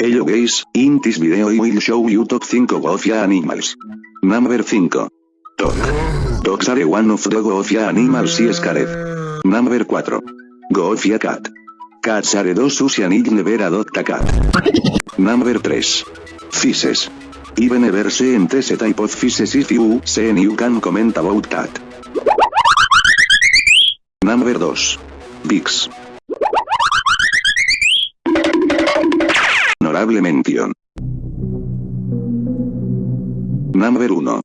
Hello guys, in this video I will show you top 5 Goofia animals. Number 5. Dog. Dogs are one of the Goofia animals is scared. Number 4. Goofia cat. Cats are those who need never adopt a cat. Number 3. Fishes. Even ever seen this type of fishes if you seen you can comment about that. Number 2. Pigs. Honorable mención. Number 1.